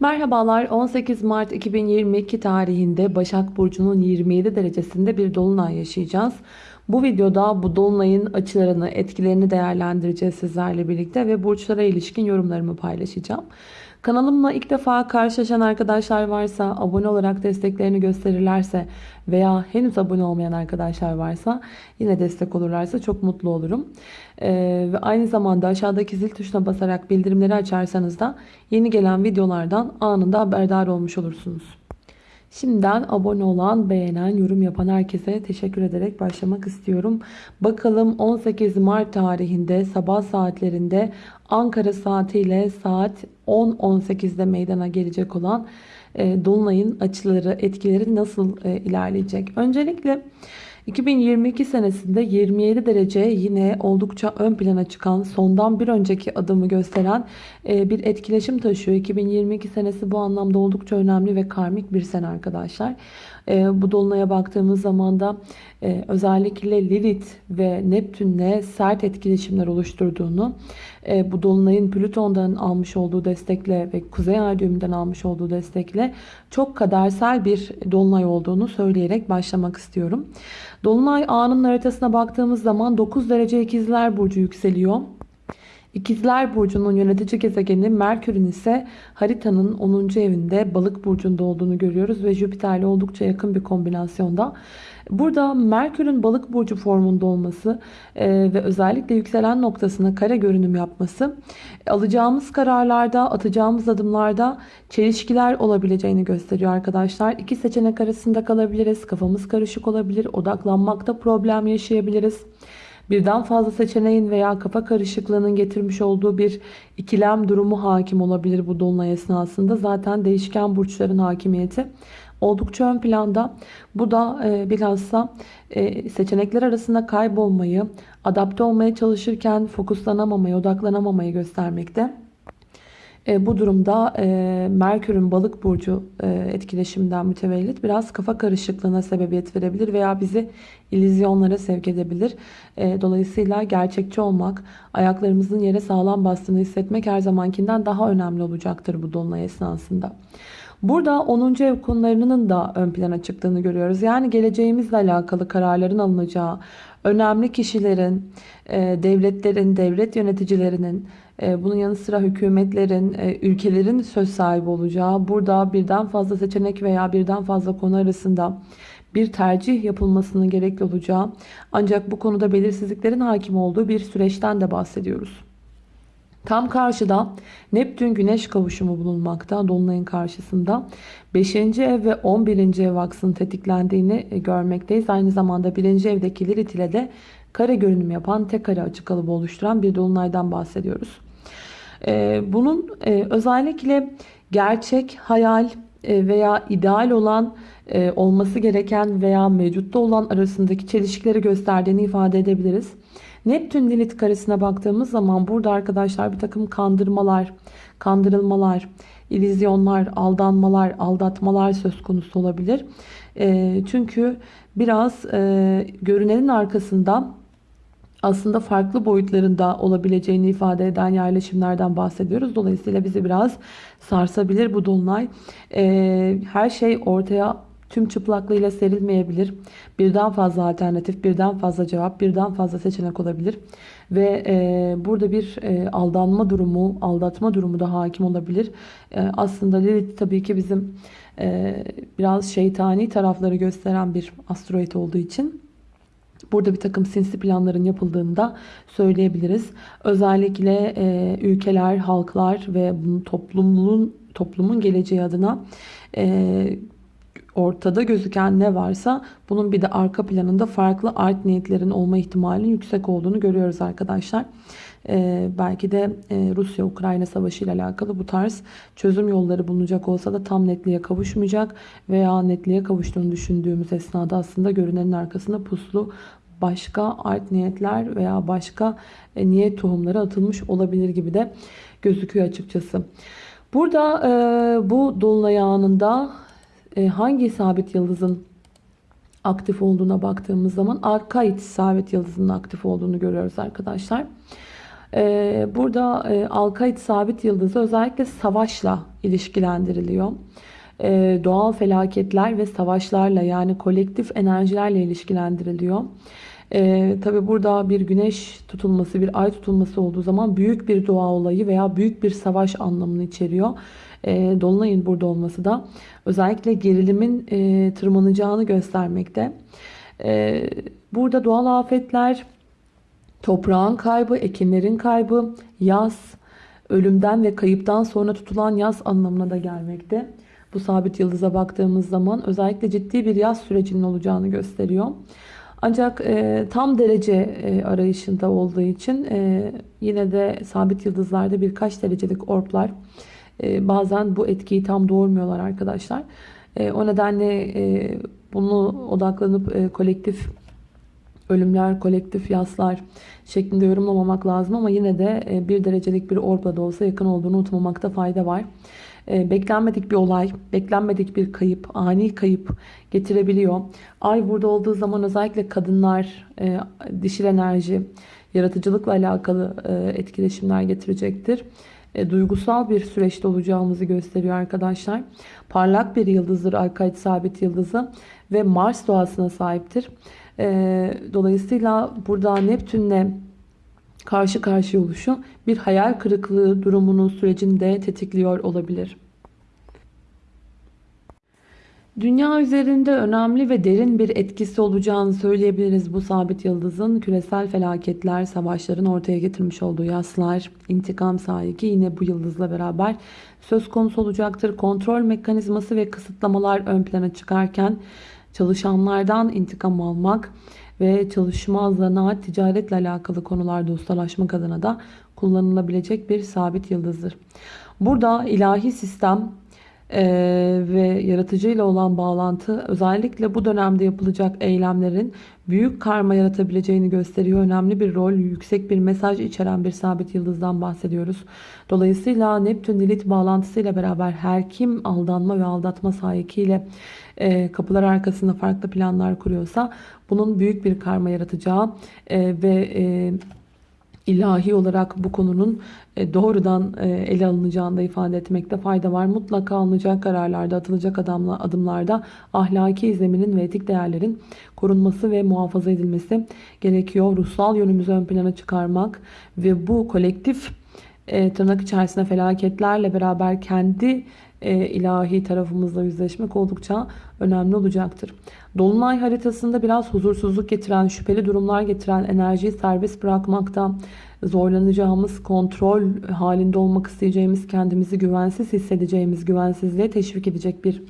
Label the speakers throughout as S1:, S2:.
S1: Merhabalar 18 Mart 2022 tarihinde Başak Burcu'nun 27 derecesinde bir dolunay yaşayacağız. Bu videoda bu dolunayın açılarını, etkilerini değerlendireceğiz sizlerle birlikte ve burçlara ilişkin yorumlarımı paylaşacağım. Kanalımla ilk defa karşılaşan arkadaşlar varsa, abone olarak desteklerini gösterirlerse veya henüz abone olmayan arkadaşlar varsa yine destek olurlarsa çok mutlu olurum. Ee, ve aynı zamanda aşağıdaki zil tuşuna basarak bildirimleri açarsanız da yeni gelen videolardan anında haberdar olmuş olursunuz. Şimdiden abone olan, beğenen, yorum yapan herkese teşekkür ederek başlamak istiyorum. Bakalım 18 Mart tarihinde sabah saatlerinde Ankara saatiyle saat 10.18'de meydana gelecek olan e, Dolunay'ın açıları, etkileri nasıl e, ilerleyecek? Öncelikle 2022 senesinde 27 derece yine oldukça ön plana çıkan sondan bir önceki adımı gösteren e, bir etkileşim taşıyor. 2022 senesi bu anlamda oldukça önemli ve karmik bir sene arkadaşlar. E, bu dolunaya baktığımız zaman da e, özellikle Lilith ve Neptün'le sert etkileşimler oluşturduğunu, bu dolunayın Plüton'dan almış olduğu destekle ve Kuzey Ay düğümünden almış olduğu destekle çok kadersel bir dolunay olduğunu söyleyerek başlamak istiyorum. Dolunay anının haritasına baktığımız zaman 9 derece ikizler burcu yükseliyor. İkizler Burcu'nun yönetici gezegeni Merkür'ün ise haritanın 10. evinde balık burcunda olduğunu görüyoruz ve Jüpiter'le oldukça yakın bir kombinasyonda. Burada Merkür'ün balık burcu formunda olması e, ve özellikle yükselen noktasına kare görünüm yapması alacağımız kararlarda, atacağımız adımlarda çelişkiler olabileceğini gösteriyor arkadaşlar. İki seçenek arasında kalabiliriz, kafamız karışık olabilir, odaklanmakta problem yaşayabiliriz birden fazla seçeneğin veya kafa karışıklığının getirmiş olduğu bir ikilem durumu hakim olabilir bu dolunay esnasında. Zaten değişken burçların hakimiyeti oldukça ön planda. Bu da e, bilhassa e, seçenekler arasında kaybolmayı, adapte olmaya çalışırken fokuslanamamayı, odaklanamamayı göstermekte. E, bu durumda e, Merkür'ün balık burcu e, etkileşiminden mütevellit biraz kafa karışıklığına sebebiyet verebilir veya bizi ilizyonlara sevk edebilir. E, dolayısıyla gerçekçi olmak, ayaklarımızın yere sağlam bastığını hissetmek her zamankinden daha önemli olacaktır bu dolunay esnasında. Burada 10. ev konularının da ön plana çıktığını görüyoruz. Yani geleceğimizle alakalı kararların alınacağı, önemli kişilerin, e, devletlerin, devlet yöneticilerinin, e, bunun yanı sıra hükümetlerin, e, ülkelerin söz sahibi olacağı, burada birden fazla seçenek veya birden fazla konu arasında bir tercih yapılmasının gerekli olacağı ancak bu konuda belirsizliklerin hakim olduğu bir süreçten de bahsediyoruz. Tam karşıda Neptün Güneş kavuşumu bulunmakta Dolunay'ın karşısında. 5. ev ve 11. ev aksının tetiklendiğini e, görmekteyiz. Aynı zamanda 1. evdeki Lilith ile de kare görünüm yapan tek kare açık kalıbı oluşturan bir Dolunay'dan bahsediyoruz. E, bunun e, özellikle gerçek, hayal veya ideal olan olması gereken veya mevcutta olan arasındaki çelişkileri gösterdiğini ifade edebiliriz. Neptün Lilith karesine baktığımız zaman burada arkadaşlar bir takım kandırmalar, kandırılmalar, ilizyonlar, aldanmalar, aldatmalar söz konusu olabilir. E, çünkü biraz e, görünenin arkasında aslında farklı boyutlarında olabileceğini ifade eden yerleşimlerden bahsediyoruz. Dolayısıyla bizi biraz sarsabilir bu dolunay. E, her şey ortaya tüm çıplaklığıyla serilmeyebilir. Birden fazla alternatif, birden fazla cevap, birden fazla seçenek olabilir. Ve e, burada bir e, aldanma durumu, aldatma durumu da hakim olabilir. E, aslında Lilith tabii ki bizim e, biraz şeytani tarafları gösteren bir asteroid olduğu için Burada bir takım sinsi planların yapıldığını da söyleyebiliriz. Özellikle e, ülkeler, halklar ve toplumun toplumun geleceği adına e, ortada gözüken ne varsa bunun bir de arka planında farklı art niyetlerin olma ihtimalinin yüksek olduğunu görüyoruz arkadaşlar. Ee, belki de e, Rusya-Ukrayna savaşı ile alakalı bu tarz çözüm yolları bulunacak olsa da tam netliğe kavuşmayacak veya netliğe kavuştuğunu düşündüğümüz esnada aslında görünenin arkasında puslu başka art niyetler veya başka e, niyet tohumları atılmış olabilir gibi de gözüküyor açıkçası. Burada e, bu dolunay anında e, hangi sabit yıldızın aktif olduğuna baktığımız zaman Arkaid sabit yıldızının aktif olduğunu görüyoruz arkadaşlar. Ee, burada e, Alkayt sabit yıldızı özellikle savaşla ilişkilendiriliyor. Ee, doğal felaketler ve savaşlarla yani kolektif enerjilerle ilişkilendiriliyor. Ee, Tabi burada bir güneş tutulması, bir ay tutulması olduğu zaman büyük bir doğa olayı veya büyük bir savaş anlamını içeriyor. Ee, Dolunay'ın burada olması da özellikle gerilimin e, tırmanacağını göstermekte. Ee, burada doğal afetler, toprağın kaybı, ekinlerin kaybı, yaz, ölümden ve kayıptan sonra tutulan yaz anlamına da gelmekte. Bu sabit yıldıza baktığımız zaman özellikle ciddi bir yaz sürecinin olacağını gösteriyor. Ancak e, tam derece e, arayışında olduğu için e, yine de sabit yıldızlarda birkaç derecelik orplar e, bazen bu etkiyi tam doğurmuyorlar arkadaşlar. E, o nedenle e, bunu odaklanıp e, kolektif ölümler, kolektif yaslar şeklinde yorumlamamak lazım ama yine de e, bir derecelik bir orpla da olsa yakın olduğunu unutmamakta fayda var. E, beklenmedik bir olay, beklenmedik bir kayıp, ani kayıp getirebiliyor. Ay burada olduğu zaman özellikle kadınlar, e, dişil enerji, yaratıcılıkla alakalı etkileşimler getirecektir. Duygusal bir süreçte olacağımızı gösteriyor arkadaşlar. Parlak bir yıldızdır Alkayt sabit yıldızı ve Mars doğasına sahiptir. Dolayısıyla burada Neptünle karşı karşıya oluşu bir hayal kırıklığı durumunun sürecini de tetikliyor olabilir. Dünya üzerinde önemli ve derin bir etkisi olacağını söyleyebiliriz bu sabit yıldızın. Küresel felaketler, savaşların ortaya getirmiş olduğu yaslar, intikam sahibi yine bu yıldızla beraber söz konusu olacaktır. Kontrol mekanizması ve kısıtlamalar ön plana çıkarken çalışanlardan intikam almak, ve çalışma, zanaat, ticaretle alakalı konularda ustalaşmak adına da kullanılabilecek bir sabit yıldızdır. Burada ilahi sistem e, ve yaratıcıyla olan bağlantı özellikle bu dönemde yapılacak eylemlerin büyük karma yaratabileceğini gösteriyor. Önemli bir rol, yüksek bir mesaj içeren bir sabit yıldızdan bahsediyoruz. Dolayısıyla Neptün Lilith bağlantısıyla beraber her kim aldanma ve aldatma sahikiyle e, kapılar arkasında farklı planlar kuruyorsa bunun büyük bir karma yaratacağı e, ve e, ilahi olarak bu konunun e, doğrudan e, ele alınacağını da ifade etmekte fayda var. Mutlaka alınacak kararlarda, atılacak adımlarda ahlaki izleminin ve etik değerlerin korunması ve muhafaza edilmesi gerekiyor. Ruhsal yönümüzü ön plana çıkarmak ve bu kolektif e, tırnak içerisinde felaketlerle beraber kendi ilahi tarafımızla yüzleşmek oldukça önemli olacaktır. Dolunay haritasında biraz huzursuzluk getiren, şüpheli durumlar getiren enerjiyi serbest bırakmakta zorlanacağımız, kontrol halinde olmak isteyeceğimiz, kendimizi güvensiz hissedeceğimiz, güvensizliğe teşvik edecek bir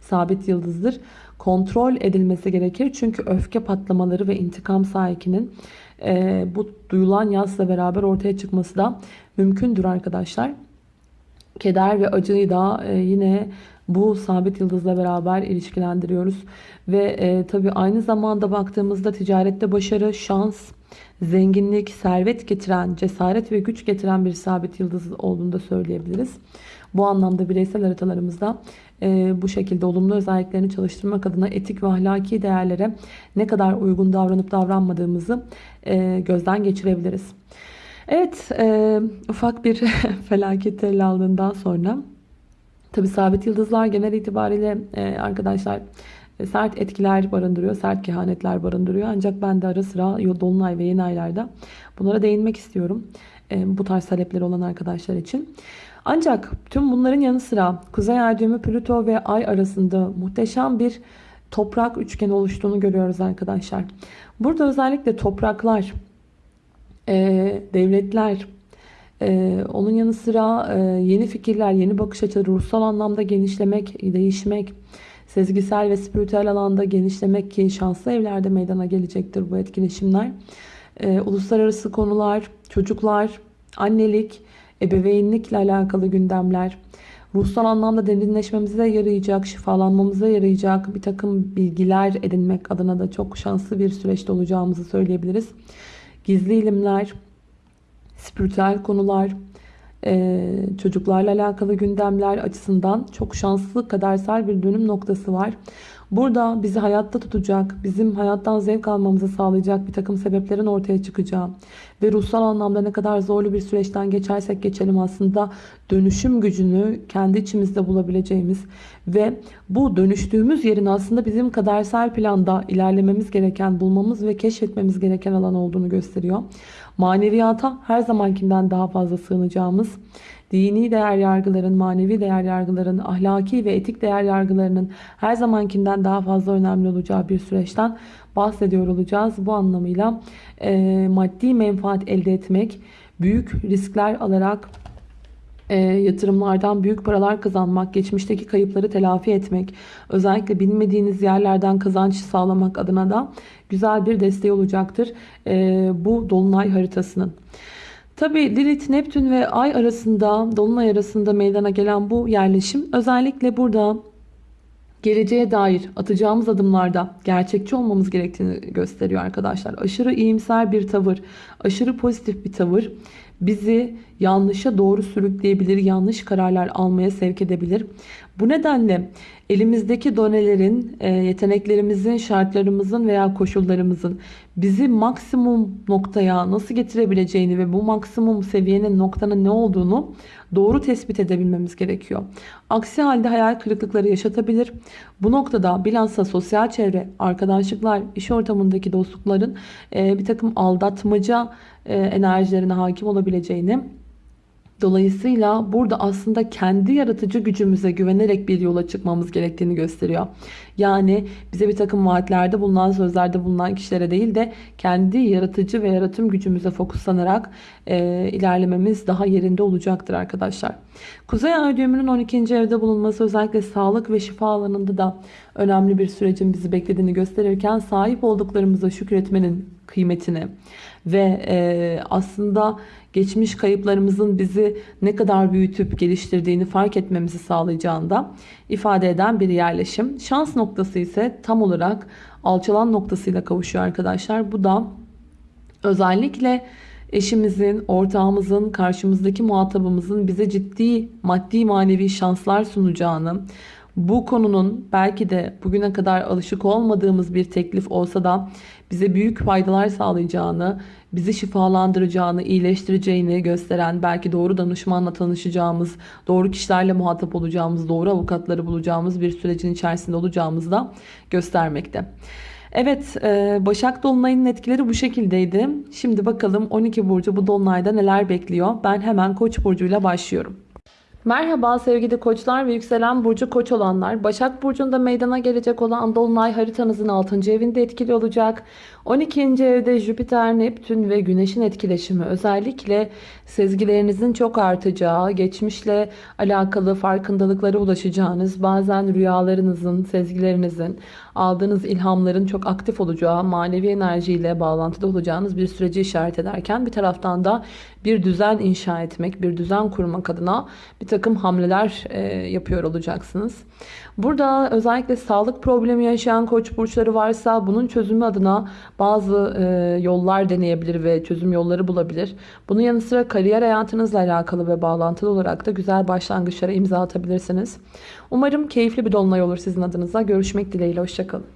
S1: sabit yıldızdır. Kontrol edilmesi gerekir çünkü öfke patlamaları ve intikam sahikinin e, bu duyulan yazla beraber ortaya çıkması da mümkündür arkadaşlar. Keder ve acıyı da e, yine bu sabit yıldızla beraber ilişkilendiriyoruz. Ve e, tabii aynı zamanda baktığımızda ticarette başarı, şans, zenginlik, servet getiren, cesaret ve güç getiren bir sabit yıldız olduğunu da söyleyebiliriz. Bu anlamda bireysel haritalarımızda e, bu şekilde olumlu özelliklerini çalıştırmak adına etik ve ahlaki değerlere ne kadar uygun davranıp davranmadığımızı e, gözden geçirebiliriz. Evet, e, ufak bir felaket ele aldığından sonra tabi sabit yıldızlar genel itibariyle e, arkadaşlar e, sert etkiler barındırıyor, sert kehanetler barındırıyor. Ancak ben de ara sıra dolunay ve yeni aylarda bunlara değinmek istiyorum. E, bu tarz talepleri olan arkadaşlar için. Ancak tüm bunların yanı sıra Kuzey Ay düğümü Plüto ve Ay arasında muhteşem bir toprak üçgeni oluştuğunu görüyoruz arkadaşlar. Burada özellikle topraklar, e, devletler, ee, onun yanı sıra e, yeni fikirler, yeni bakış açıları, ruhsal anlamda genişlemek, değişmek, sezgisel ve spiritüel alanda genişlemek ki şanslı evlerde meydana gelecektir bu etkileşimler. Ee, uluslararası konular, çocuklar, annelik, ebeveynlikle alakalı gündemler, ruhsal anlamda derinleşmemize yarayacak, şifalanmamıza yarayacak bir takım bilgiler edinmek adına da çok şanslı bir süreçte olacağımızı söyleyebiliriz. Gizli ilimler, spiritüel konular, Ee, çocuklarla alakalı gündemler açısından çok şanslı kadersel bir dönüm noktası var. Burada bizi hayatta tutacak, bizim hayattan zevk almamızı sağlayacak bir takım sebeplerin ortaya çıkacağı ve ruhsal anlamda ne kadar zorlu bir süreçten geçersek geçelim aslında dönüşüm gücünü kendi içimizde bulabileceğimiz ve bu dönüştüğümüz yerin aslında bizim kadersel planda ilerlememiz gereken, bulmamız ve keşfetmemiz gereken alan olduğunu gösteriyor. Maneviyata her zamankinden daha fazla sığınacağımız, dini değer yargıların, manevi değer yargıların, ahlaki ve etik değer yargılarının her zamankinden daha fazla önemli olacağı bir süreçten bahsediyor olacağız. Bu anlamıyla e, maddi menfaat elde etmek, büyük riskler alarak e, yatırımlardan büyük paralar kazanmak, geçmişteki kayıpları telafi etmek, özellikle bilmediğiniz yerlerden kazanç sağlamak adına da güzel bir desteği olacaktır e, bu dolunay haritasının. Tabi Lilith, Neptün ve Ay arasında, Dolunay arasında meydana gelen bu yerleşim özellikle burada geleceğe dair atacağımız adımlarda gerçekçi olmamız gerektiğini gösteriyor arkadaşlar. Aşırı iyimser bir tavır, aşırı pozitif bir tavır bizi yanlışa doğru sürükleyebilir, yanlış kararlar almaya sevk edebilir. Bu nedenle elimizdeki donelerin, e, yeteneklerimizin, şartlarımızın veya koşullarımızın bizi maksimum noktaya nasıl getirebileceğini ve bu maksimum seviyenin noktanın ne olduğunu doğru tespit edebilmemiz gerekiyor. Aksi halde hayal kırıklıkları yaşatabilir. Bu noktada bilhassa sosyal çevre, arkadaşlıklar, iş ortamındaki dostlukların e, bir takım aldatmaca e, enerjilerine hakim olabileceğini Dolayısıyla burada aslında kendi yaratıcı gücümüze güvenerek bir yola çıkmamız gerektiğini gösteriyor. Yani bize bir takım vaatlerde bulunan sözlerde bulunan kişilere değil de kendi yaratıcı ve yaratım gücümüze fokuslanarak e, ilerlememiz daha yerinde olacaktır arkadaşlar. Kuzey ay düğümünün 12. evde bulunması özellikle sağlık ve şifa alanında da önemli bir sürecin bizi beklediğini gösterirken sahip olduklarımıza şükretmenin kıymetini ve e, aslında geçmiş kayıplarımızın bizi ne kadar büyütüp geliştirdiğini fark etmemizi sağlayacağında ifade eden bir yerleşim. Şans noktası ise tam olarak alçalan noktasıyla kavuşuyor arkadaşlar. Bu da özellikle eşimizin, ortağımızın, karşımızdaki muhatabımızın bize ciddi maddi manevi şanslar sunacağını, bu konunun belki de bugüne kadar alışık olmadığımız bir teklif olsa da bize büyük faydalar sağlayacağını, bizi şifalandıracağını, iyileştireceğini gösteren, belki doğru danışmanla tanışacağımız, doğru kişilerle muhatap olacağımız, doğru avukatları bulacağımız bir sürecin içerisinde olacağımızı da göstermekte. Evet e, Başak Dolunay'ın etkileri bu şekildeydi. Şimdi bakalım 12 Burcu bu Dolunay'da neler bekliyor? Ben hemen Koç burcuyla başlıyorum. Merhaba sevgili koçlar ve yükselen burcu koç olanlar. Başak burcunda meydana gelecek olan Dolunay haritanızın 6. evinde etkili olacak. 12. evde Jüpiter, Neptün ve Güneş'in etkileşimi özellikle sezgilerinizin çok artacağı, geçmişle alakalı farkındalıklara ulaşacağınız, bazen rüyalarınızın, sezgilerinizin, aldığınız ilhamların çok aktif olacağı, manevi enerjiyle bağlantıda olacağınız bir süreci işaret ederken bir taraftan da bir düzen inşa etmek, bir düzen kurmak adına bir takım hamleler e, yapıyor olacaksınız. Burada özellikle sağlık problemi yaşayan koç burçları varsa bunun çözümü adına bazı e, yollar deneyebilir ve çözüm yolları bulabilir. Bunun yanı sıra kariyer hayatınızla alakalı ve bağlantılı olarak da güzel başlangıçlara imza atabilirsiniz. Umarım keyifli bir dolunay olur sizin adınıza. Görüşmek dileğiyle. Hoşçakalın.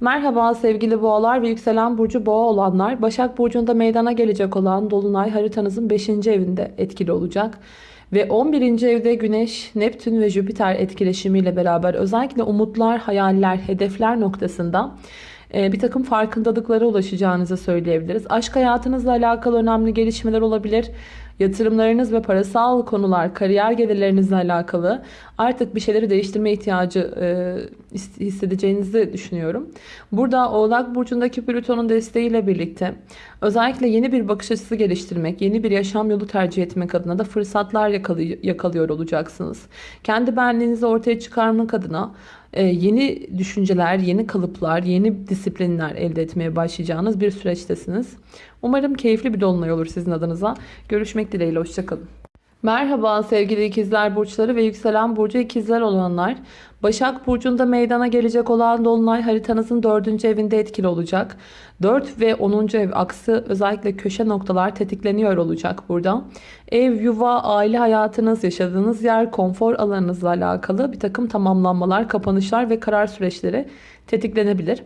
S1: Merhaba sevgili boğalar ve yükselen burcu boğa olanlar. Başak burcunda meydana gelecek olan dolunay haritanızın 5. evinde etkili olacak. Ve 11. evde Güneş, Neptün ve Jüpiter etkileşimiyle beraber özellikle umutlar, hayaller, hedefler noktasında bir takım farkındalıklara ulaşacağınızı söyleyebiliriz. Aşk hayatınızla alakalı önemli gelişmeler olabilir. Yatırımlarınız ve parasal konular, kariyer gelirlerinizle alakalı artık bir şeyleri değiştirme ihtiyacı e, hissedeceğinizi düşünüyorum. Burada Oğlak Burcu'ndaki Plüton'un desteğiyle birlikte özellikle yeni bir bakış açısı geliştirmek, yeni bir yaşam yolu tercih etmek adına da fırsatlar yakalıyor olacaksınız. Kendi benliğinizi ortaya çıkarmak adına yeni düşünceler, yeni kalıplar, yeni disiplinler elde etmeye başlayacağınız bir süreçtesiniz. Umarım keyifli bir dolunay olur sizin adınıza. Görüşmek dileğiyle, hoşçakalın. Merhaba sevgili ikizler burçları ve yükselen burcu ikizler olanlar. Başak Burcu'nda meydana gelecek olan Dolunay haritanızın 4. evinde etkili olacak. 4 ve 10. ev aksı özellikle köşe noktalar tetikleniyor olacak burada. Ev, yuva, aile hayatınız, yaşadığınız yer, konfor alanınızla alakalı bir takım tamamlanmalar, kapanışlar ve karar süreçleri tetiklenebilir.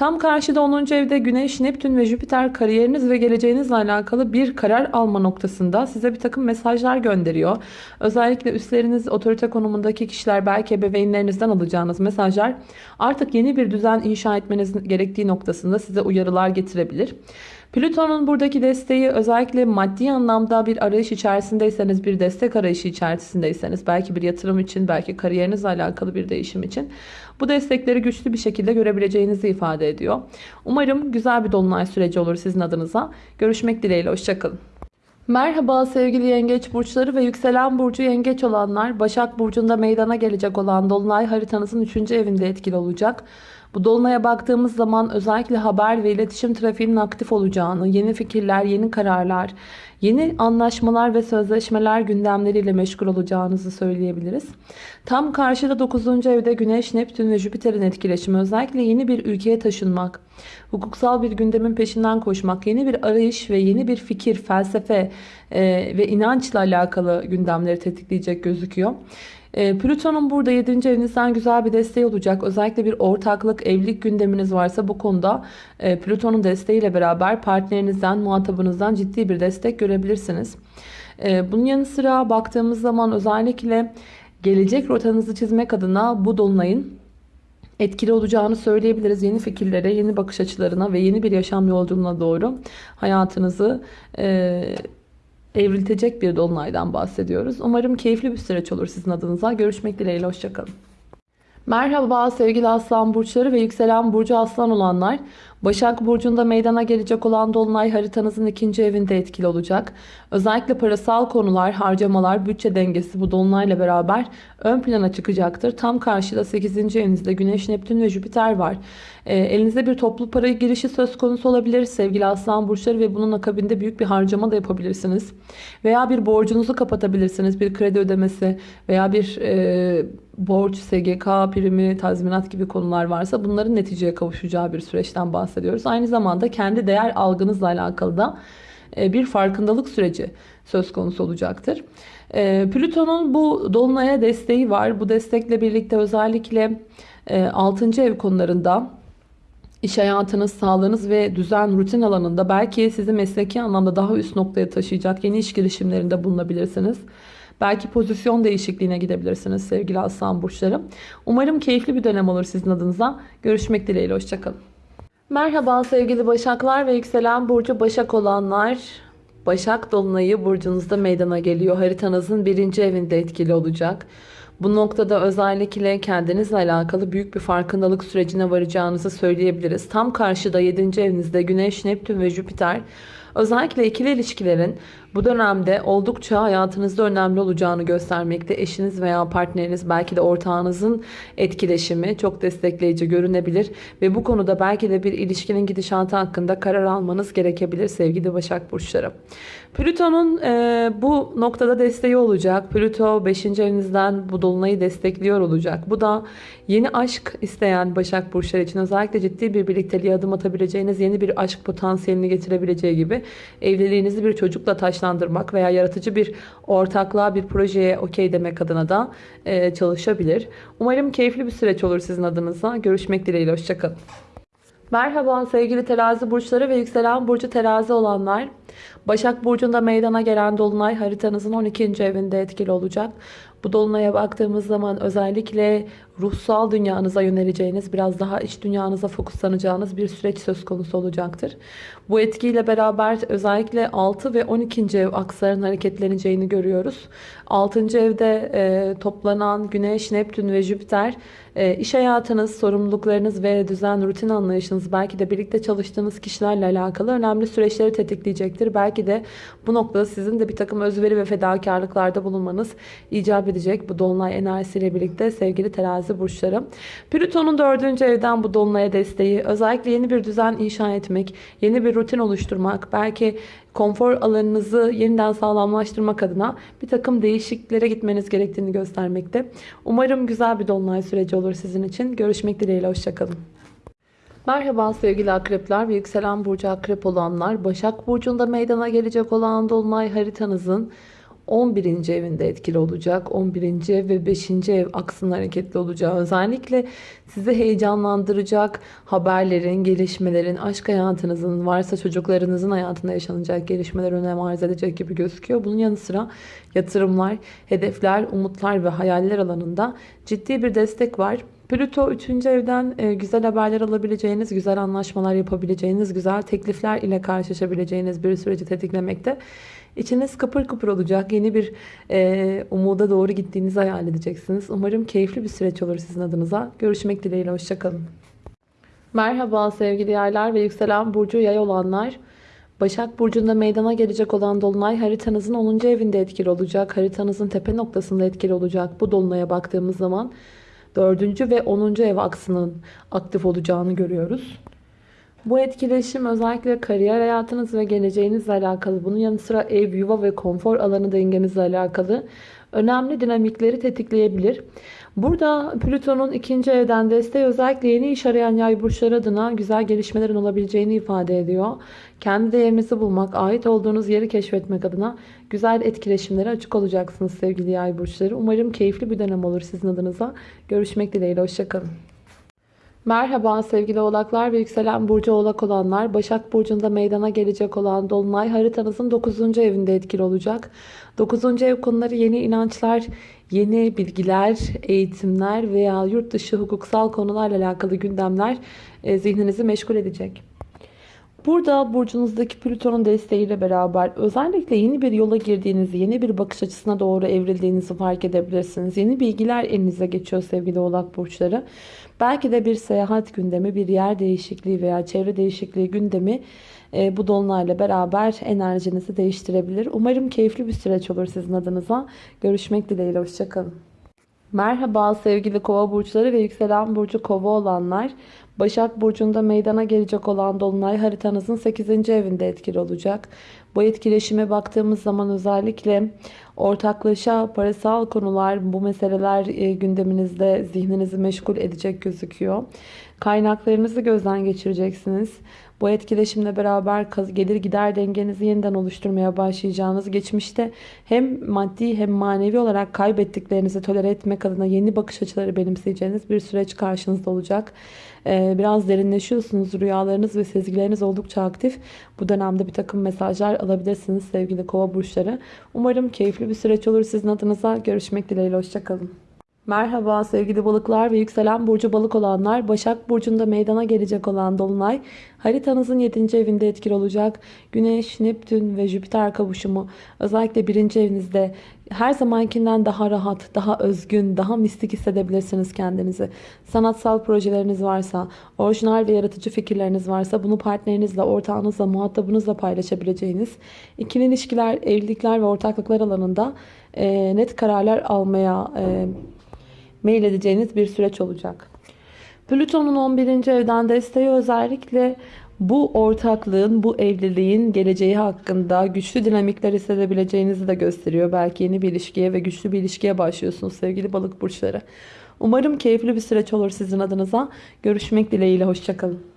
S1: Tam karşıda 10. evde Güneş, Neptün ve Jüpiter kariyeriniz ve geleceğinizle alakalı bir karar alma noktasında size bir takım mesajlar gönderiyor. Özellikle üstleriniz otorite konumundaki kişiler belki ebeveynlerinizden alacağınız mesajlar artık yeni bir düzen inşa etmeniz gerektiği noktasında size uyarılar getirebilir. Plüton'un buradaki desteği özellikle maddi anlamda bir arayış içerisindeyseniz, bir destek arayışı içerisindeyseniz, belki bir yatırım için, belki kariyerinizle alakalı bir değişim için bu destekleri güçlü bir şekilde görebileceğinizi ifade ediyor. Umarım güzel bir dolunay süreci olur sizin adınıza. Görüşmek dileğiyle, hoşçakalın. Merhaba sevgili yengeç burçları ve yükselen burcu yengeç olanlar. Başak Burcu'nda meydana gelecek olan Dolunay haritanızın 3. evinde etkili olacak. Bu dolunaya baktığımız zaman özellikle haber ve iletişim trafiğinin aktif olacağını, yeni fikirler, yeni kararlar, yeni anlaşmalar ve sözleşmeler gündemleriyle meşgul olacağınızı söyleyebiliriz. Tam karşıda 9. evde Güneş, Neptün ve Jüpiter'in etkileşimi özellikle yeni bir ülkeye taşınmak, hukuksal bir gündemin peşinden koşmak, yeni bir arayış ve yeni bir fikir, felsefe e, ve inançla alakalı gündemleri tetikleyecek gözüküyor. E, Plüton'un burada 7. evinizden güzel bir desteği olacak. Özellikle bir ortaklık, evlilik gündeminiz varsa bu konuda e, Plüton'un desteğiyle beraber partnerinizden, muhatabınızdan ciddi bir destek görebilirsiniz. E, bunun yanı sıra baktığımız zaman özellikle gelecek rotanızı çizmek adına bu dolunayın etkili olacağını söyleyebiliriz. Yeni fikirlere, yeni bakış açılarına ve yeni bir yaşam yolculuğuna doğru hayatınızı e, evriltecek bir dolunaydan bahsediyoruz. Umarım keyifli bir süreç olur sizin adınıza. Görüşmek dileğiyle. Hoşçakalın. Merhaba sevgili aslan burçları ve yükselen burcu aslan olanlar. Başak Burcu'nda meydana gelecek olan Dolunay haritanızın ikinci evinde etkili olacak. Özellikle parasal konular, harcamalar, bütçe dengesi bu Dolunay'la beraber ön plana çıkacaktır. Tam karşıda 8. evinizde Güneş, Neptün ve Jüpiter var. E, elinizde bir toplu para girişi söz konusu olabilir sevgili aslan burçları ve bunun akabinde büyük bir harcama da yapabilirsiniz. Veya bir borcunuzu kapatabilirsiniz. Bir kredi ödemesi veya bir e, borç, SGK, primi, tazminat gibi konular varsa bunların neticeye kavuşacağı bir süreçten bahsediyoruz. Aynı zamanda kendi değer algınızla alakalı da e, bir farkındalık süreci söz konusu olacaktır. E, Plüton'un bu dolunaya desteği var. Bu destekle birlikte özellikle 6. E, ev konularında iş hayatınız, sağlığınız ve düzen, rutin alanında belki sizi mesleki anlamda daha üst noktaya taşıyacak yeni iş girişimlerinde bulunabilirsiniz. Belki pozisyon değişikliğine gidebilirsiniz sevgili aslan burçları. Umarım keyifli bir dönem olur sizin adınıza. Görüşmek dileğiyle. Hoşçakalın. Merhaba sevgili Başaklar ve yükselen burcu Başak olanlar. Başak Dolunay'ı burcunuzda meydana geliyor. Haritanızın birinci evinde etkili olacak. Bu noktada özellikle kendinizle alakalı büyük bir farkındalık sürecine varacağınızı söyleyebiliriz. Tam karşıda 7. evinizde Güneş, Neptün ve Jüpiter özellikle ikili ilişkilerin bu dönemde oldukça hayatınızda önemli olacağını göstermekte. Eşiniz veya partneriniz belki de ortağınızın etkileşimi çok destekleyici görünebilir. Ve bu konuda belki de bir ilişkinin gidişatı hakkında karar almanız gerekebilir sevgili Başak Burçları. Plüton'un e, bu noktada desteği olacak. Plüto 5. evinizden bu dolunayı destekliyor olacak. Bu da yeni aşk isteyen Başak Burçları için özellikle ciddi bir birlikteliğe adım atabileceğiniz yeni bir aşk potansiyelini getirebileceği gibi evliliğinizi bir çocukla taşlandırmak veya yaratıcı bir ortaklığa bir projeye okey demek adına da e, çalışabilir. Umarım keyifli bir süreç olur sizin adınıza. Görüşmek dileğiyle. Hoşçakalın. Merhaba sevgili terazi burçları ve yükselen burcu terazi olanlar. Başak Burcu'nda meydana gelen Dolunay haritanızın 12. evinde etkili olacak. Bu Dolunay'a baktığımız zaman özellikle ruhsal dünyanıza yöneleceğiniz, biraz daha iç dünyanıza fokuslanacağınız bir süreç söz konusu olacaktır. Bu etkiyle beraber özellikle 6 ve 12. ev aksların hareketleneceğini görüyoruz. 6. evde e, toplanan Güneş, Neptün ve Jüpiter e, iş hayatınız, sorumluluklarınız ve düzen, rutin anlayışınız belki de birlikte çalıştığınız kişilerle alakalı önemli süreçleri tetikleyecektir. Belki de bu noktada sizin de bir takım özveri ve fedakarlıklarda bulunmanız icap edecek bu dolunay enerjisiyle birlikte sevgili terazi burçları. Plüton'un dördüncü evden bu dolunaya desteği özellikle yeni bir düzen inşa etmek, yeni bir rutin oluşturmak, belki konfor alanınızı yeniden sağlamlaştırmak adına bir takım değişikliklere gitmeniz gerektiğini göstermekte. Umarım güzel bir dolunay süreci olur sizin için. Görüşmek dileğiyle, hoşçakalın. Merhaba sevgili akrepler ve yükselen burcu akrep olanlar. Başak Burcu'nda meydana gelecek olan dolunay haritanızın 11. evinde etkili olacak. 11. ev ve 5. ev aksının hareketli olacağı özellikle sizi heyecanlandıracak haberlerin, gelişmelerin, aşk hayatınızın, varsa çocuklarınızın hayatında yaşanacak gelişmeler önem arz edecek gibi gözüküyor. Bunun yanı sıra yatırımlar, hedefler, umutlar ve hayaller alanında ciddi bir destek var. Plüto 3. evden e, güzel haberler alabileceğiniz, güzel anlaşmalar yapabileceğiniz, güzel teklifler ile karşılaşabileceğiniz bir süreci tetiklemekte. İçiniz kıpır kıpır olacak. Yeni bir e, umuda doğru gittiğinizi hayal edeceksiniz. Umarım keyifli bir süreç olur sizin adınıza. Görüşmek dileğiyle. Hoşçakalın. Merhaba sevgili yaylar ve yükselen burcu yay olanlar. Başak Burcu'nda meydana gelecek olan Dolunay haritanızın 10. evinde etkili olacak. Haritanızın tepe noktasında etkili olacak. Bu Dolunay'a baktığımız zaman 4. ve 10. ev aksının aktif olacağını görüyoruz. Bu etkileşim özellikle kariyer hayatınız ve geleceğinizle alakalı. Bunun yanı sıra ev, yuva ve konfor alanı dengenizle alakalı önemli dinamikleri tetikleyebilir. Burada Plüton'un ikinci evden desteği özellikle yeni iş arayan yay burçları adına güzel gelişmelerin olabileceğini ifade ediyor. Kendi değerinizi bulmak, ait olduğunuz yeri keşfetmek adına güzel etkileşimlere açık olacaksınız sevgili yay burçları. Umarım keyifli bir dönem olur sizin adınıza. Görüşmek dileğiyle, hoşçakalın. Merhaba sevgili oğlaklar ve yükselen burcu oğlak olanlar. Başak Burcu'nda meydana gelecek olan Dolunay haritanızın 9. evinde etkili olacak. 9. ev konuları yeni inançlar, yeni bilgiler, eğitimler veya yurt dışı hukuksal konularla alakalı gündemler e, zihninizi meşgul edecek. Burada burcunuzdaki Plüton'un desteğiyle beraber özellikle yeni bir yola girdiğinizi, yeni bir bakış açısına doğru evrildiğinizi fark edebilirsiniz. Yeni bilgiler elinize geçiyor sevgili oğlak burçları. Belki de bir seyahat gündemi, bir yer değişikliği veya çevre değişikliği gündemi e, bu dolunayla beraber enerjinizi değiştirebilir. Umarım keyifli bir süreç olur sizin adınıza. Görüşmek dileğiyle. Hoşçakalın. Merhaba sevgili kova burçları ve yükselen burcu kova olanlar. Başak Burcu'nda meydana gelecek olan Dolunay haritanızın 8. evinde etkili olacak. Bu etkileşime baktığımız zaman özellikle ortaklaşa parasal konular, bu meseleler e, gündeminizde zihninizi meşgul edecek gözüküyor. Kaynaklarınızı gözden geçireceksiniz. Bu etkileşimle beraber gelir gider dengenizi yeniden oluşturmaya başlayacağınız geçmişte hem maddi hem manevi olarak kaybettiklerinizi tolere etmek adına yeni bakış açıları benimseyeceğiniz bir süreç karşınızda olacak. Ee, biraz derinleşiyorsunuz. Rüyalarınız ve sezgileriniz oldukça aktif. Bu dönemde bir takım mesajlar alabilirsiniz sevgili kova burçları. Umarım keyifli bir süreç olur sizin adınıza. Görüşmek dileğiyle. Hoşçakalın. Merhaba sevgili balıklar ve yükselen burcu balık olanlar. Başak Burcu'nda meydana gelecek olan Dolunay haritanızın 7. evinde etkili olacak. Güneş, Neptün ve Jüpiter kavuşumu özellikle 1. evinizde her zamankinden daha rahat, daha özgün, daha mistik hissedebilirsiniz kendinizi. Sanatsal projeleriniz varsa, orijinal ve yaratıcı fikirleriniz varsa bunu partnerinizle, ortağınızla, muhatabınızla paylaşabileceğiniz ikili ilişkiler, evlilikler ve ortaklıklar alanında e, net kararlar almaya e, mail edeceğiniz bir süreç olacak. Plüton'un 11. evden desteği özellikle bu ortaklığın, bu evliliğin geleceği hakkında güçlü dinamikler hissedebileceğinizi de gösteriyor. Belki yeni bir ilişkiye ve güçlü bir ilişkiye başlıyorsunuz sevgili balık burçları. Umarım keyifli bir süreç olur sizin adınıza. Görüşmek dileğiyle. Hoşçakalın.